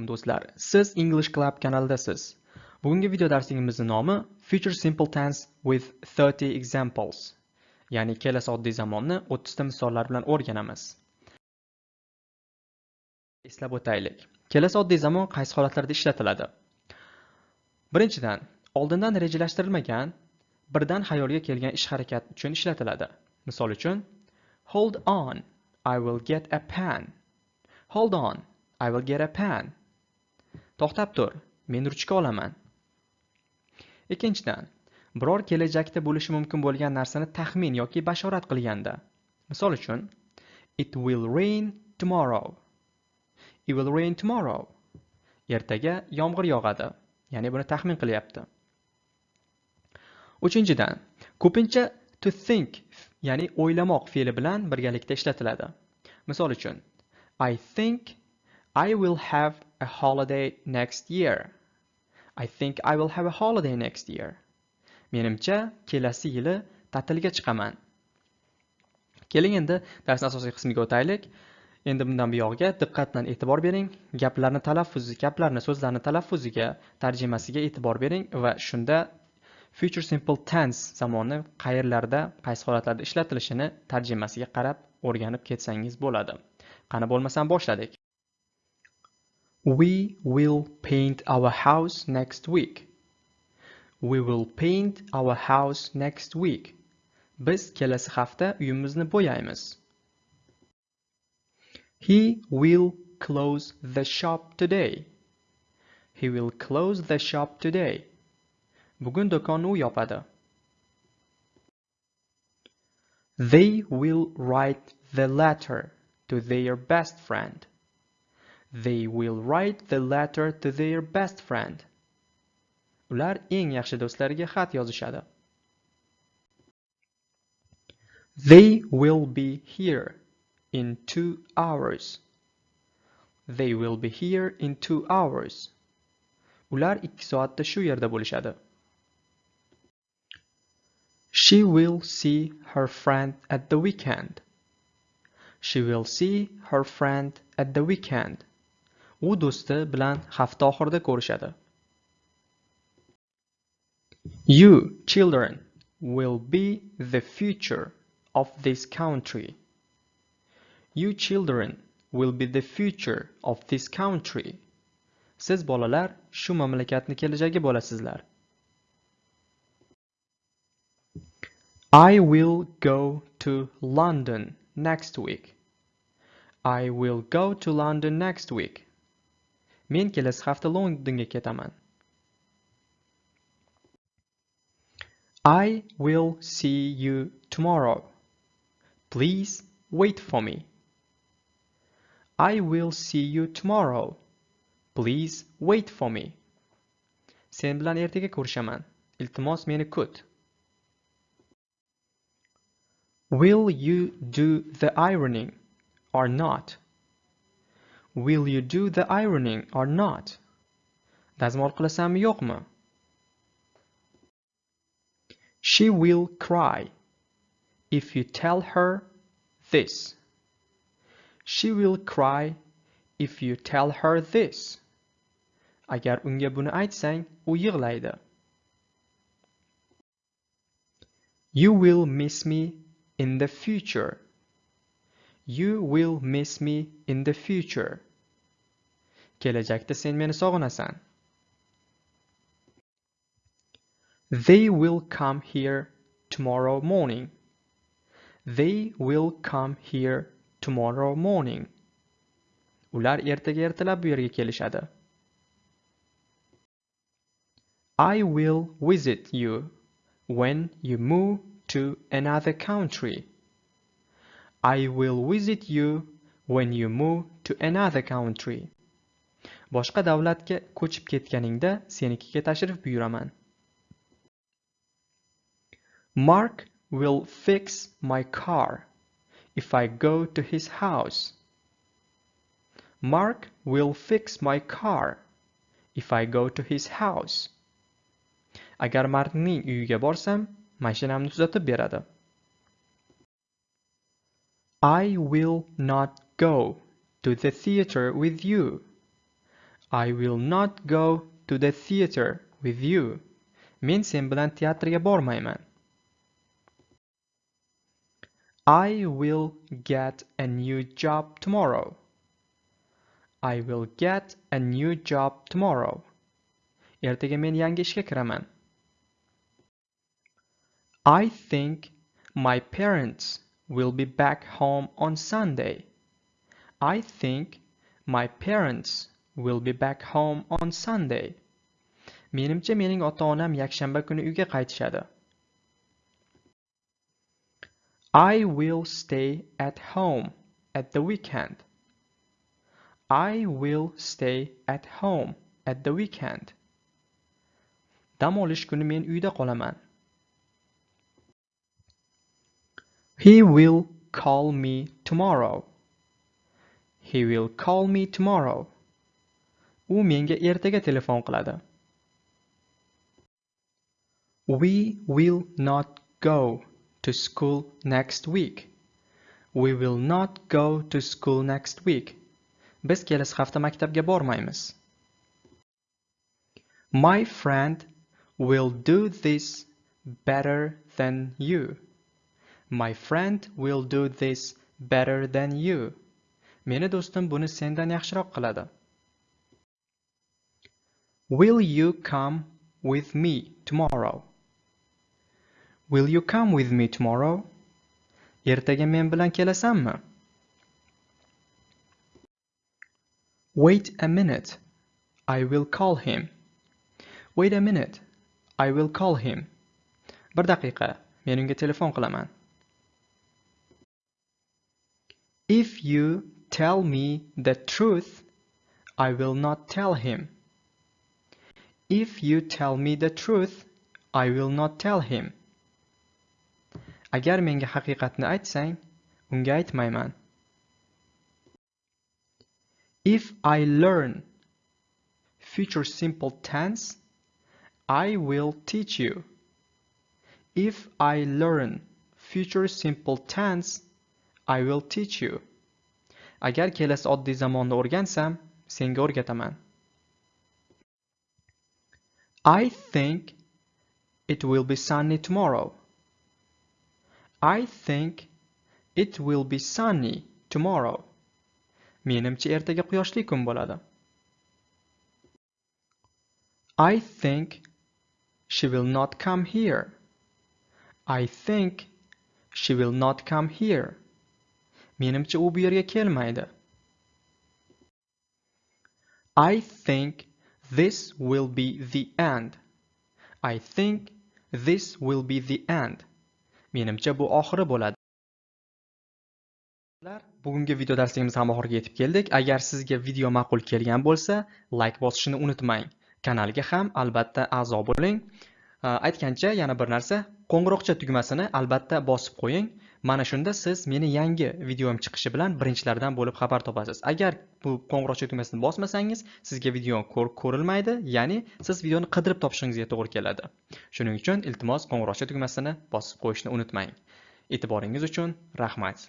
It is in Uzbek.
alaykum do'stlar. Siz english club kanalidasiz bugungi video darsimizning nomi future simple tense with 30 examples. Ya'ni kelasi oddiy zamonni 30 ta misollar bilan o'rganamiz. Eslab o'taylik. Kelasi oddiy zamon qaysi holatlarda ishlatiladi? Birinchidan oldindan rejalashtirilmagan birdan xayolga kelgan ish harakat uchun ishlatiladi. Misol uchun hold on i will get a pen. Hold on I will get a pen. To'xtab tur, men ruchka olaman. Ikkinchidan, biror kelajakda bo'lishi mumkin bo'lgan narsani taxmin yoki bashorat qilganda. Misol uchun, it will rain tomorrow. It will rain tomorrow. Ertaga yomg'ir yog'adi. Ya'ni buni taxmin qilyapti. Uchinchidan, ko'pincha to think, ya'ni o'ylamoq fe'li bilan birgalikda ishlatiladi. Misol uchun, I think I will have a holiday next year. I think I will have a holiday next year. Menimcha, kelasi yili ta'tilga chiqaman. Keling endi darsning asosiy qismiga o'taylik. Endi bundan buyog'iga diqqat bilan e'tibor bering. Gaplarni talaffuzi, gaplarni, so'zlarni talaffuziga, tarjimasiga e'tibor bering va shunda future simple tense zamoni qayerlarda, qaysi holatlarda ishlatilishini tarjimasiga qarab o'rganib ketsangiz bo'ladi. Qani bo'lmasam boshladik. We will paint our house next week. We will paint our house next week. Biz kelasi hafta uyimizni bo'yaymiz. He will close the shop today. He will close the shop today. Bugun do'konni u yopadi. They will write the letter to their best friend. They will write the letter to their best friend. Ular eng yaxshi do'stlariga xat yozishadi. They will be here in two hours. They will be here in two hours. Ular ikki soatda shu yerda bo'lishadi. She will see her friend at the weekend. She will see her friend at the weekend. U do'sti bilan hafta oxirida ko'rishadi you children will be the future of this country you children will be the future of this country siz bolalar shu mamlakatni kelajagi bo'lasizlar I will go to London next week. I will go to London next week. Men kelasi hafta Londonga ketaman. I will see you tomorrow. Please wait for me. I will see you tomorrow. Please wait for me. Sen bilan ertaga ko'rishaman. Iltimos meni kut. Will you do the ironing or not? Will you do the ironing or not? Dazmol qilasanmi yo'qmi? She will cry if you tell her this. She will cry if you tell her this. Agar unga buni aytsang, u yig'laydi. You will miss me in the future. You will miss me in the future. Kelajakda sen meni sog'inasan. They will come here tomorrow morning. They will come here tomorrow morning. Ular ertaga ertalab bu yerga kelishadi. I will visit you when you move to another country. I will visit you when you move to another country. Boshqa davlatga ko'chib ketganingda senikiga tashrif buyuraman. Mark will fix my car if I go to his house. Mark will fix my car if I go to his house. Agar Markning uyiga borsam, mashinamni tuzatib beradi. I will not go to the theater with you. I will not go to the theater with you. Men sen bilan teatrga. I will get a new job tomorrow. I will get a new job tomorrow. Ertaga men yangi ishga kiraman. I think my parents will be back home on Sunday. I think my parents will be back home on Sunday. Menimcha mening ota-onam yakshanba kuni uyga qaytishadi. I will stay at home at the weekend. I will stay at home at the weekend. Dam olish kuni men uyda qolaman. He will call me tomorrow. He will call me tomorrow. U menga ertaga telefon qiladi. We will not go to school next week. We will not go to school next week. Biz kelasi hafta maktabga bormaymiz. My friend will do this better than you. My friend will do this better than you. Meni do'stim buni sendan yaxshiroq qiladi. Will you come with me tomorrow? Will you come with me tomorrow? Ertaga men bilan kelasanmi? Wait a minute. I will call him. Wait a minute. I will call him. Bir daqiqa. Men unga telefon qilaman. If you tell me the truth, I will not tell him. If you tell me the truth, I will not tell him. Agar menga haqiqatni aytsang, unga aytmayman. If I learn future simple tense, I will teach you. If I learn future simple tense, I will teach you. Agar kelasi oddiy zamonni o'rgansam, senga o'rgataman. I think it will be sunny tomorrow. I think it will be sunny tomorrow. Menimcha ertaga quyoshli kun bo'ladi. I think she will not come here. I think she will not come here. Menimcha u bu yerga kelmaydi. I think this will be the end. I think this will be the end. Menimcha bu oxiri bo'ladi. Bugungi video darsligimiz ham oxiriga yetib keldik. Agar sizga video ma'qul kelgan bo'lsa, like bosishni unutmang. Kanalga ham albatta a'zo bo'ling. Э, aytgancha yana bir narsa, qo'ng'iroqcha tugmasini albatta bosib qo'ying. Mana shunda siz meni yangi videom chiqishi bilan birinchilardan bo'lib xabar topasiz. Agar bu qo'ng'iroqcha tugmasini bosmasangiz, sizga video ko'rilmaydi, ya'ni siz videoni qidirib topishingizga to'g'ri keladi. Shuning uchun iltimos qo'ng'iroqcha tugmasini bosib qo'yishni unutmang. E'tiboringiz uchun rahmat.